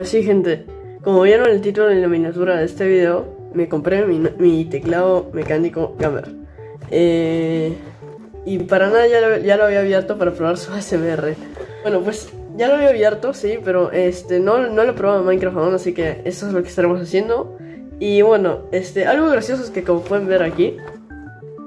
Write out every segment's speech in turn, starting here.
Pues sí, gente, como vieron el título en la miniatura de este video, me compré mi, teclado mecánico Gamer. Eh, y para nada ya lo, ya lo, había abierto para probar su ASMR. Bueno, pues ya lo había abierto, sí, pero este no, no lo he probado en Minecraft aún, así que eso es lo que estaremos haciendo. Y bueno, este, algo gracioso es que como pueden ver aquí,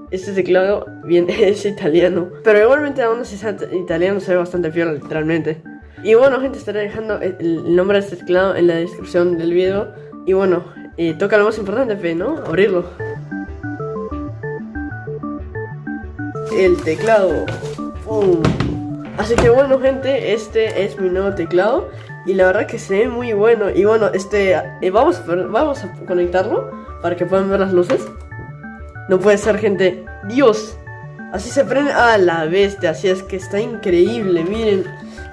este teclado bien es italiano. Pero igualmente aún así italiano se ve bastante fiel literalmente. Y bueno gente, estaré dejando el nombre de este teclado en la descripción del video. Y bueno, eh, toca lo más importante, ¿no? Abrirlo. El teclado. Así que bueno gente, este es mi nuevo teclado. Y la verdad que se ve muy bueno. Y bueno, este, eh, vamos, vamos a conectarlo para que puedan ver las luces. No puede ser, gente. Dios. Así se prende a la bestia. Así es que está increíble. Miren.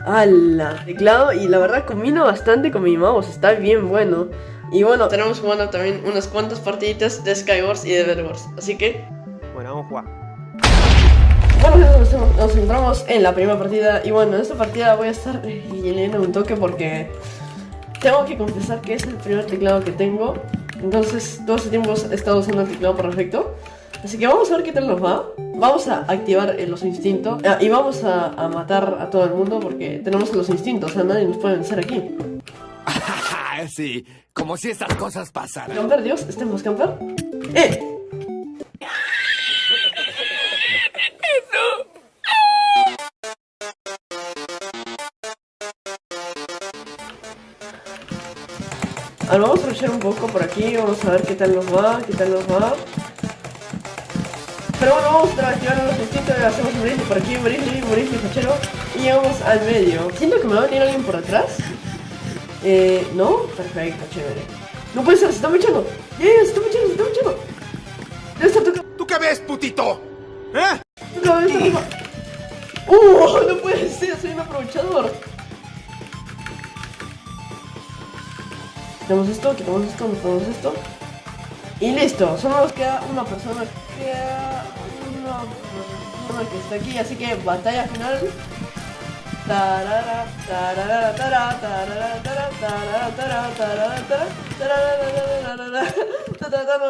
La teclado. Y la verdad combina bastante con mi mouse. Está bien bueno. Y bueno, tenemos jugando también unas cuantas partiditas de Skywars y de Bedwars. Así que... Bueno, vamos a jugar. Bueno, nos, nos entramos en la primera partida. Y bueno, en esta partida voy a estar leyendo un toque porque... Tengo que confesar que es el primer teclado que tengo entonces, todo este tiempo he estado usando el teclado perfecto. Así que vamos a ver qué tal nos va. Vamos a activar los instintos. Ah, y vamos a, matar a todo el mundo porque tenemos los instintos. O sea, nadie nos puede vencer aquí. sí, como si estas cosas pasaran. Camper, Dios, estemos camper. ¡Eh! Ahora vamos a rushar un poco por aquí, vamos a ver qué tal nos va, qué tal nos va. Pero bueno, vamos a activar los instintos, hacemos un bristle por aquí, un bristle, un fachero, y llegamos al medio. Siento que me va a venir alguien por atrás. Eh, ¿no? Perfecto, chévere. No puede ser, se está mechando. ¡Eh, se está mechando, se está mechando! Debe estar tocando. ¿Tú qué ves, putito? ¿Eh? Estar tocando. ¡Uh! No puede ser, soy un aprovechador. Quitamos esto, quitamos esto, quitamos esto. Y listo, solo nos queda una persona. Una que está aquí, así que batalla final.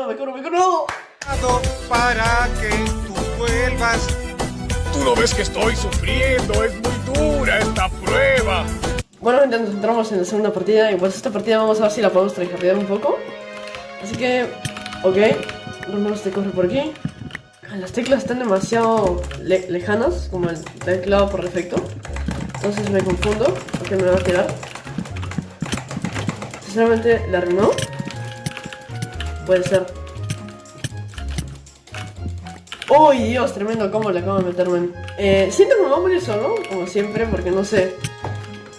Me curo, me curo. Para que tú vuelvas. Tú no ves que estoy sufriendo, es muy dura esta prueba. Bueno, gente, nos entramos en la segunda partida y pues esta partida vamos a ver si la podemos tryhardear un poco. Así que, ok, vamos este corre por aquí. Las teclas están demasiado lejanas, como el teclado por defecto. Entonces me confundo, porque me va a tirar. Sinceramente, la arruinó. Puede ser. ¡Uy, Dios! Tremendo cómo le acabo de meterme. Eh, siento que me va a morir solo, como siempre, porque no sé.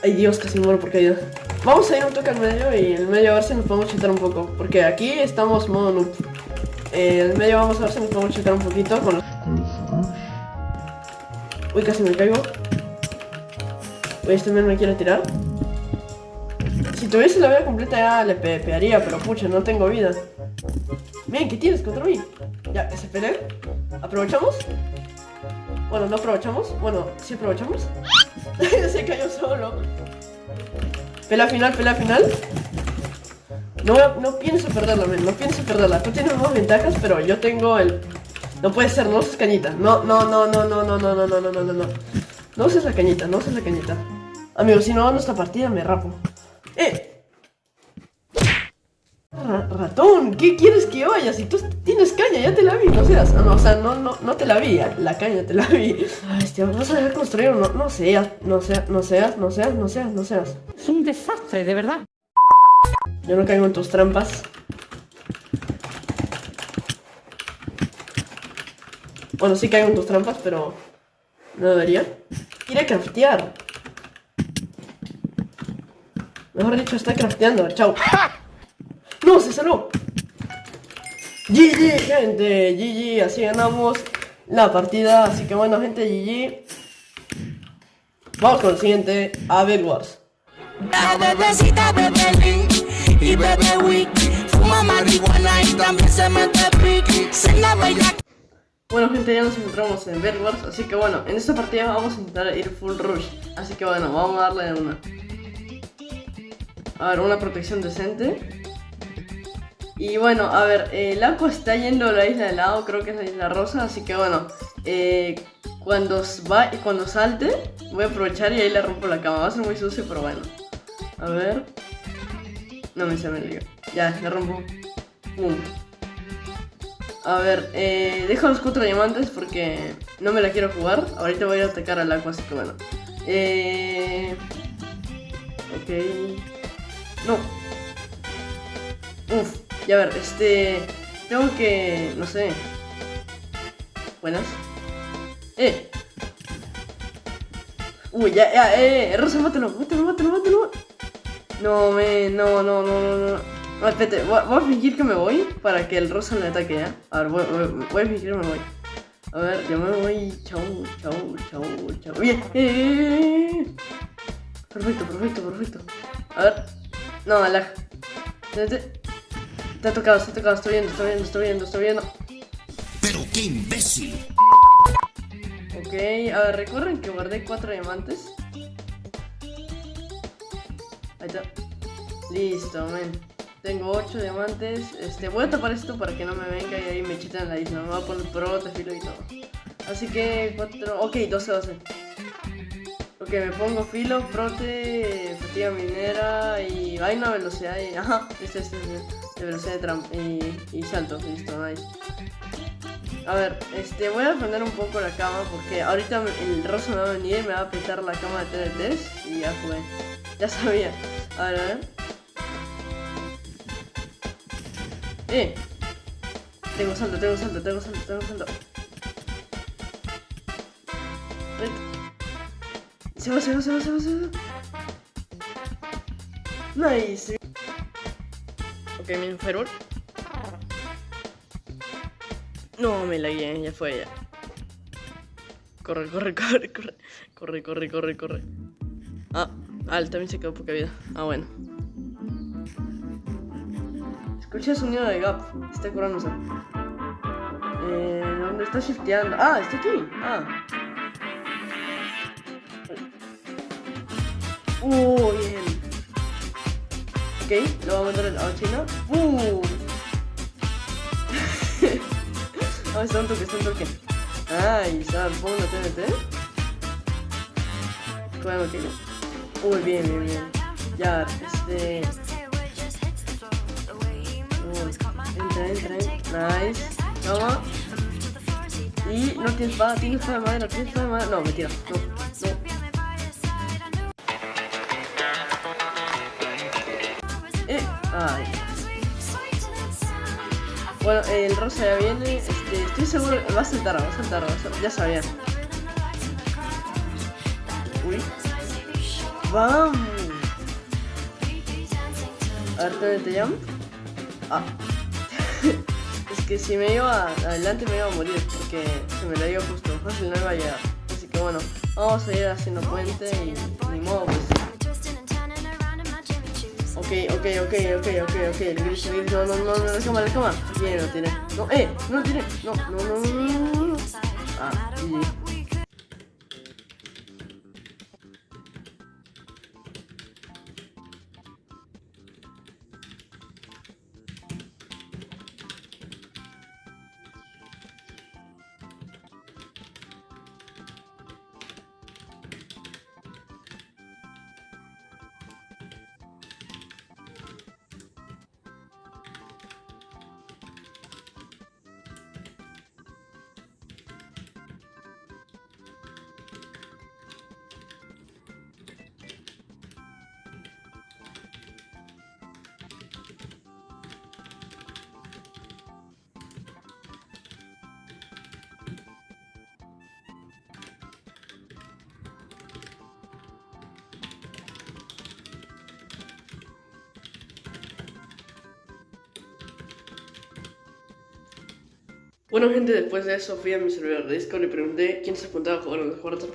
Ay Dios, casi muero por caída. Vamos a ir un toque al medio y en el medio a ver si nos podemos chutar un poco. Porque aquí estamos modo noob. El medio vamos a ver si nos podemos chutar un poquito con los... Uy, casi me caigo. Uy, este men me quiere tirar. Si tuviese la vida completa ya le pepearía, pero pucha, no tengo vida. Miren, ¿qué tienes contra mí? Ya, ese peleen. ¿Aprovechamos? Bueno, no aprovechamos. Bueno, sí aprovechamos. Se cayó solo. Pela final, pela final. No, no pienso perderla, No pienso perderla. Tú tienes más ventajas, pero yo tengo el... No puede ser, no uses cañita. No, no, no, no, no, no, no, no, no, no, no, no. No uses la cañita, no uses la cañita. Amigo, si no gano esta partida me rapo. ¡Eh! ratón, ¿qué quieres que vaya? Si tú tienes caña, ya te la vi, no seas. No, o sea, no, no, no te la vi, la caña te la vi. Ay, este, vas a dejar construir no, no seas, no seas, no seas, no seas, no seas, no seas. Es un desastre, de verdad. Yo no caigo en tus trampas. Bueno, sí caigo en tus trampas, pero no debería. Quiere craftear. Mejor dicho, está crafteando. Chao. ¡No! ¡Se salvó! GG, gente, GG, así ganamos la partida, así que bueno, gente, GG. Vamos con el siguiente, a Wars. Bueno gente, ya nos encontramos en Bed Wars, así que bueno, en esta partida vamos a intentar ir full rush Así que bueno, vamos a darle una A ver, una protección decente. Y bueno, a ver, eh, el agua está yendo a la isla de lado, creo que es la isla rosa, así que bueno, eh, cuando, va, cuando salte, voy a aprovechar y ahí le rompo la cama. Va a ser muy sucio, pero bueno. A ver. No me se me lío. Ya, le rompo. A ver, eh, dejo los cuatro diamantes porque no me la quiero jugar. Ahorita voy a atacar al agua, así que bueno. Eh... Ok. No. Uf. Ya ver, este... Tengo que... No sé. Buenas. ¡Eh! Uy, ya, ya, eh, Rosa, mátalo, mátalo, mátalo, mátalo. No, me, no, no, no, no, no. Espérate, voy, voy, a fingir que me voy para que el Rosa me ataque, ¿ya? A ver, voy, voy, voy a fingir que me voy. A ver, yo me voy. Chau, chau, chau, chau. Bien, eh, eh, eh. Perfecto, perfecto, perfecto. A ver. No, lag. Te, te ha tocado, te ha tocado, estoy viendo, estoy viendo, estoy viendo, estoy viendo. ¡Pero qué imbécil! Ok, a ver, recuerden que guardé cuatro diamantes. Ahí está. Listo, men. Tengo 8 diamantes. Este, voy a tapar esto para que no me venga y ahí me chiten la isla. Me voy a poner prote, filo y todo. Así que 4. Ok, 12, 12. Ok, me pongo filo, prote, fatiga minera y vaina, velocidad y. Ajá, este, este, de velocidad de trampa y, y salto. Listo, nice. A ver, este, voy a poner un poco la cama porque ahorita el rosa me va a venir me va a apretar la cama de TNTs y ya jugué. Ya sabía. A ver, a ver. Eh. Tengo salto, tengo salto, tengo salto, tengo salto. Se va, se va, se va, se va, se va. Nice. Ok, mi enfermo. No, me la guié, ya fue ya. Corre, corre, corre, corre. Corre, corre, corre, corre. Ah, ah, él también se quedó poca vida. Ah, bueno. Escuché el sonido de Gap. Está curándose. Eh, ¿Dónde está shifteando? Ah, está aquí. Ah. Uh, bien. Ok, lo vamos a mandar a China. ¡Uh! Ah, está un toque, está un toque. Ay, ¿sabes? ¿Pongo una TNT? Bueno, que Uy, bien, bien, bien. Ya, este. entra, entra, entra. Nice. Toma. Y no tienes espada, tienes espada de madera, tienes espada de madera. No, mentira. No, no. Eh, ay. Bueno, el rosa ya viene. Este, estoy seguro. Va a saltar, va a saltar, va a saltar. Ya sabía. Uy. ¡Vamos! A ver, te llamo? Ah. es que si me iba adelante me iba a morir. Porque se me la iba justo. Fácil no iba a llegar. Así que bueno, vamos a ir haciendo puente y ni modo pues. Ok, ok, ok, ok, ok, ok. Gris, gris, no, no, no, no, la cama, la cama. Bien, no tiene. No, eh, no lo tiene. No, no, no, no, no, no. Ah, y. Bueno gente, después de eso fui a mi servidor de Discord y pregunté quién se apuntaba a jugar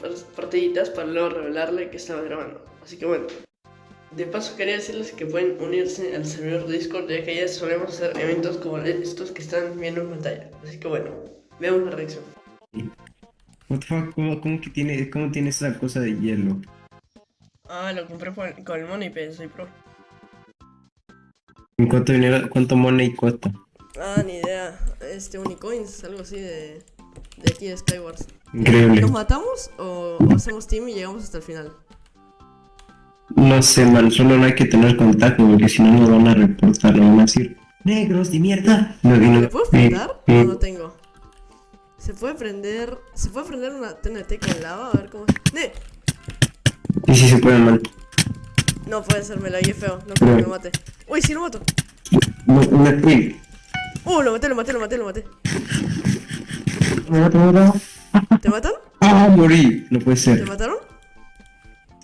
las partiditas para luego revelarle que estaba grabando. Así que bueno, de paso quería decirles que pueden unirse al servidor de Discord ya que ya solemos hacer eventos como estos que están viendo en pantalla. Así que bueno, veamos la reacción. ¿Cómo, cómo que tiene, cómo tiene esa cosa de hielo? Ah, lo compré con el Money soy pro. ¿Y cuánto dinero, cuánto money cuesta? Ah, ni idea. Este, Unicoins, algo así de. De aquí de Skywars. Increíble. ¿Nos matamos o, hacemos team y llegamos hasta el final? No sé, man, solo no hay que tener contacto porque si no nos van a reportar, nos van a decir negros de mierda. No, no- ¿Me puedo eh, eh, No, no tengo. ¿Se puede prender. ¿Se puede prender una TNT con lava? A ver cómo. ¡Ne! Y si se puede, man. No puede ser, me la feo. No creo que lo mate. Uy, sí lo mato. No, no, uy. Uh, lo maté, lo maté, lo maté, lo maté. ¿Te matan? Ah, morí. No puede ¿Te ser. mataron?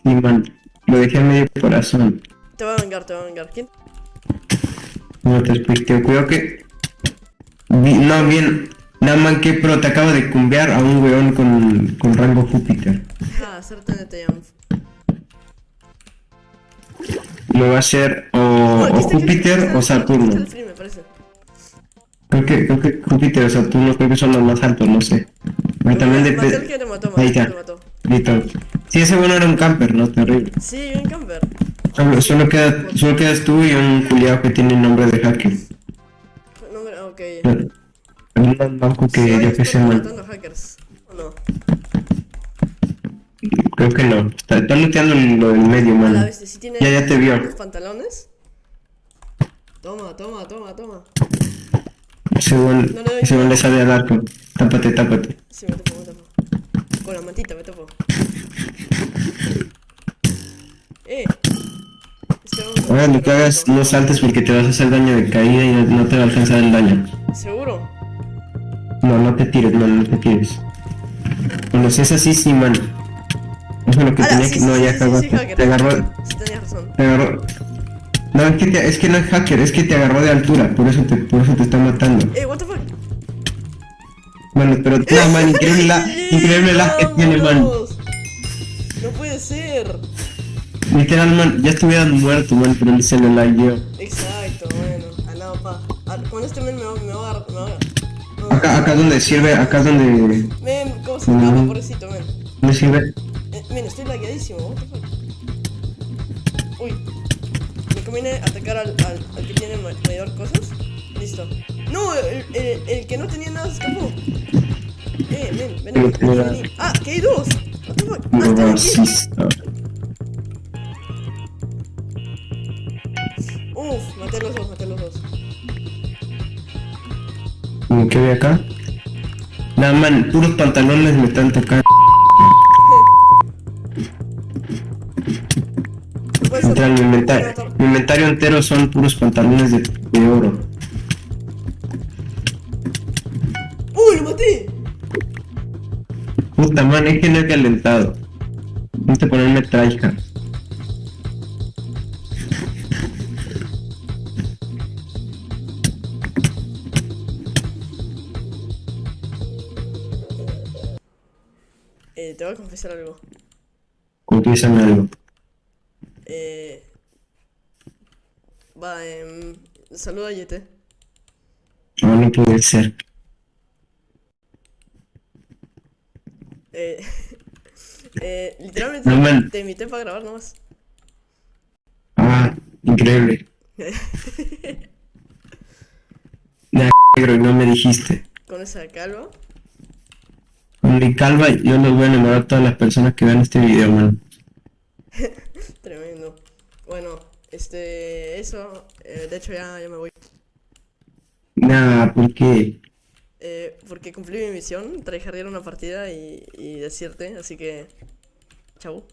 Sí, man. Lo dejé a medio corazón. Te va a vengar, te va a vengar. ¿Quién? No te expliqué. Cuidado que. No, bien. Nada más que pro, te acabo de cumbiar a un weón con, con rango Júpiter. Ah, TNT Jump. Lo va a hacer o, Oh, o Júpiter o Saturno. me parece. Creo que, creo que Júpiter o Saturno creo que son los más altos, no sé. Pero también depende. Ahí está. Listo. Sí, ese bueno era un camper, ¿no? Terrible. Sí, bien camper. Solo, solo, queda, solo quedas tú y un culiado que tiene nombre de hacker. Nombre, ok. Un banco que yo que man. matando hackers. ¿O no? Creo que no. Está, está looteando lo del medio, A la man. vez, si tiene Ya, ya te vio. pantalones. Toma, toma, toma, toma. Weón, No le nada. le sale al arco. Tápate, tápate. Sí, me topo, me topo. Con la mantita me topo. Eh. Ahora lo que hagas, no saltes porque te vas a hacer daño de caída y no, te va a alcanzar el daño. ¿Seguro? No, no te tires, no, no te tires. Bueno, si es así, sí, man. Eso es lo que tenía que. No, ya cagaste. te agarró. Sí, tenías razón. Te agarró. No, es que, te- es que no es hacker, es que te agarró de altura, por eso te, por eso te está matando. Eh, what the fuck. Bueno, pero no, man, increíble la, increíble la que tiene, man. No puede ser. Literal, man, ya estuvieran muerto, man, pero se lo lagueó. Exacto, bueno. A nada, pa. A- con este men me va, me va a. Me va a Acá, acá es donde sirve, acá es donde. Men, ¿cómo se escapa, Mm. pobrecito, men? ¿Dónde sirve? Eh, men, estoy lagueadísimo, what the fuck. Uy. Conviene atacar al, al, al que tiene ma- mayor cosas. Listo. No, el, el, el que no tenía nada se escapó. Eh, men, ven aquí, vení, vení. Ah, que hay dos. What the fuck. Ah, están aquí. Uf, maté a los dos, maté a los dos. ¿Cómo que ve acá? Nada, man, puros pantalones me están tocando. Puede ser. Literal, mi inventario, inventario entero son puros pantalones de, de oro. ¡Uy, lo maté! Puta man, es que no he calentado. Vente a ponerme tryhard. Eh, te voy a confesar algo. Confiésame algo. Eh. Va, eh. Saluda a Yete. No, no puede ser. Eh. eh literalmente No, man. te invité para grabar nomás. Ah, increíble. Nah, negro, no me dijiste. Con esa calva. Con mi calva, yo los voy a enamorar a todas las personas que vean este video, man. Tremendo. Bueno, este. Eso. eh, de hecho, ya, ya me voy. Nah, ¿por qué? Eh, porque cumplí mi misión, tryhardear una partida y, y decirte, así que. Chau.